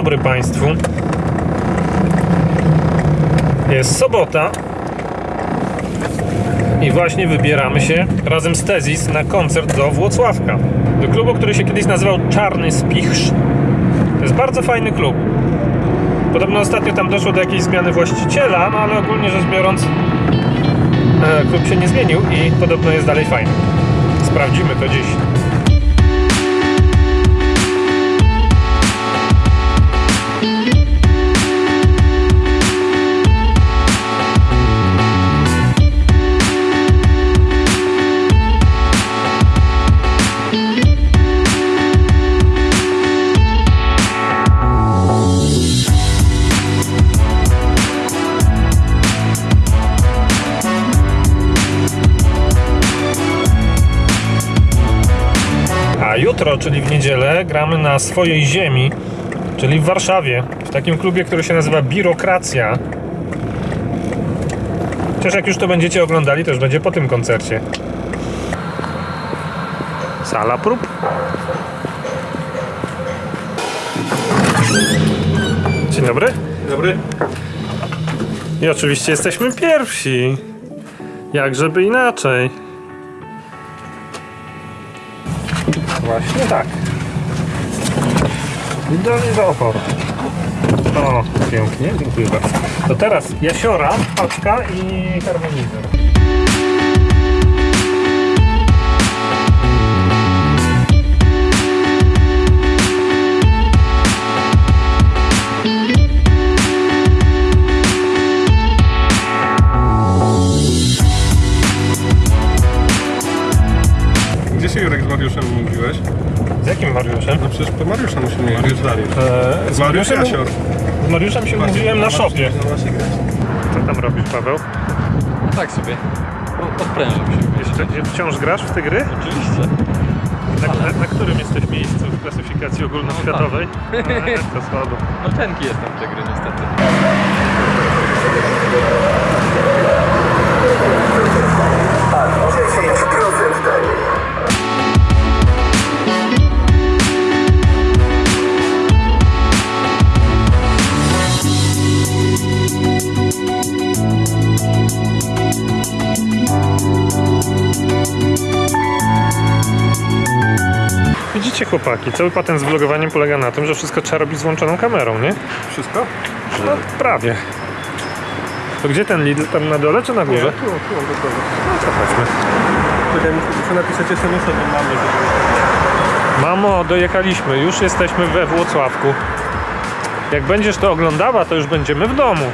dobry Państwu. Jest sobota i właśnie wybieramy się razem z Tezis na koncert do Włocławka. Do klubu, który się kiedyś nazywał Czarny Spichrz. To jest bardzo fajny klub. Podobno ostatnio tam doszło do jakiejś zmiany właściciela, no ale ogólnie rzecz biorąc e, klub się nie zmienił i podobno jest dalej fajny. Sprawdzimy to dziś. Jutro, czyli w niedzielę, gramy na swojej ziemi, czyli w Warszawie, w takim klubie, który się nazywa Birokracja. Chociaż jak już to będziecie oglądali, to już będzie po tym koncercie. Sala prób. Dzień dobry. Dobry. I oczywiście jesteśmy pierwsi. Jak żeby inaczej. Właśnie tak. Idealnie do oporu. O, pięknie, dziękuję bardzo. To teraz jasiora, paczka i harmonizer. Przecież po Mariusza musimy mówić. Mariusz Dariusz. Eee, z, Mariusz Mariuszem, Jasior. z Mariuszem się mówiłem na szopie. No właśnie. Co tam robisz, Paweł? Tak sobie. O- Odprężam się. Jeszcze wciąż grasz w te gry? Oczywiście. Na, na, na którym jesteś miejscu w klasyfikacji ogólnoświatowej? No, to słabo. No tenki jestem w te gry niestety. Chłopaki, cały patent z vlogowaniem polega na tym, że wszystko trzeba robić z włączoną kamerą, nie? Wszystko? No prawie. To gdzie ten Lidl? Tam na dole czy na górze? Tu, tu mam gotowe. No to chodźmy. Czekaj, muszę napisać SMS-a do mamy, żeby... Mamo, dojechaliśmy, już jesteśmy we Włocławku. Jak będziesz to oglądała, to już będziemy w domu.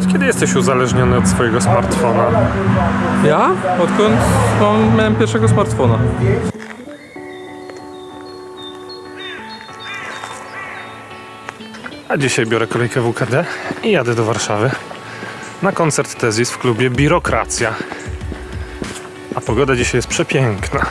Ty, od kiedy jesteś uzależniony od swojego smartfona? Ja? Odkąd mam, miałem pierwszego smartfona. A dzisiaj biorę kolejkę WKD i jadę do Warszawy na koncert Tezis w klubie Birokracja. A pogoda dzisiaj jest przepiękna.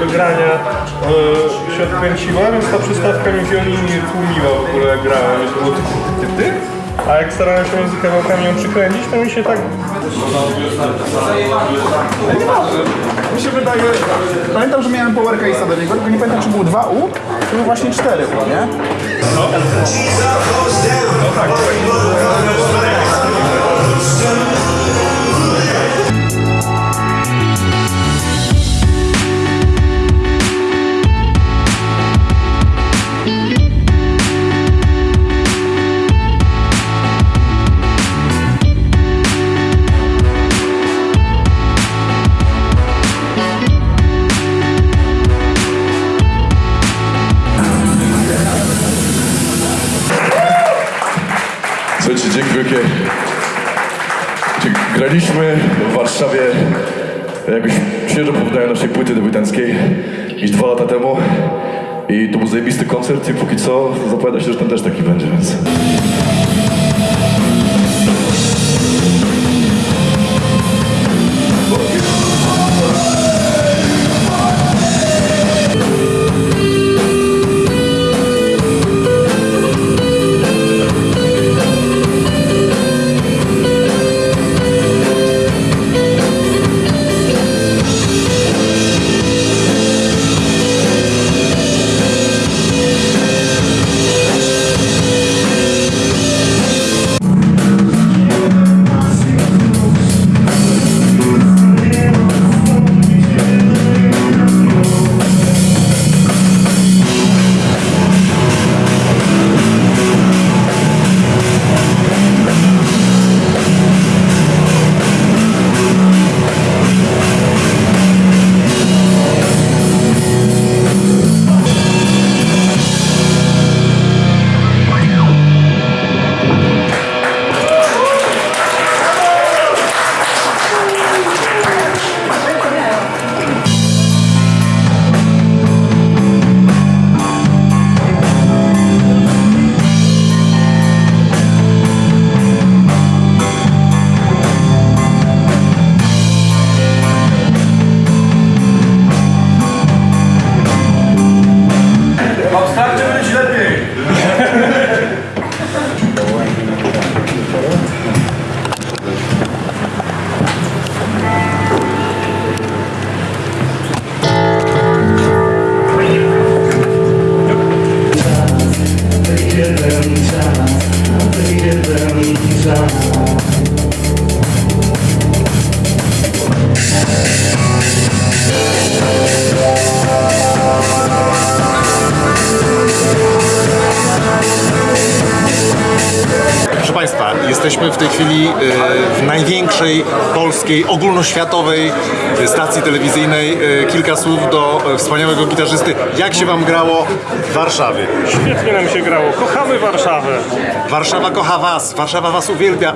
Jakby grania e, się odkręciła, więc ta przystawka mi wiolini tłumiła w ogóle jak grałem, to było ty, ty, ty, ty. A jak starałem się między kawałkami ją przykręcić, to mi się tak... Mi się wydaje, pamiętam, że miałem Power Case'a do niego, tylko nie pamiętam, czy był 2U, czy był właśnie 4U, nie? Słuchajcie, dzięki wielkie. Graliśmy w Warszawie jakoś świeżo po naszej płyty debiutanckiej niż dwa lata temu. I to był zajebisty koncert i póki co zapowiada się, że ten też taki będzie, więc... jesteśmy w tej chwili e, w największej polskiej, ogólnoświatowej stacji telewizyjnej. E, Kilka słów do e, wspaniałego gitarzysty. Jak się Wam grało w Warszawie? Świetnie nam się grało. Kochamy Warszawę. Warszawa kocha Was, Warszawa Was uwielbia.